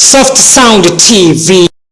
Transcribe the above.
Soft Sound TV.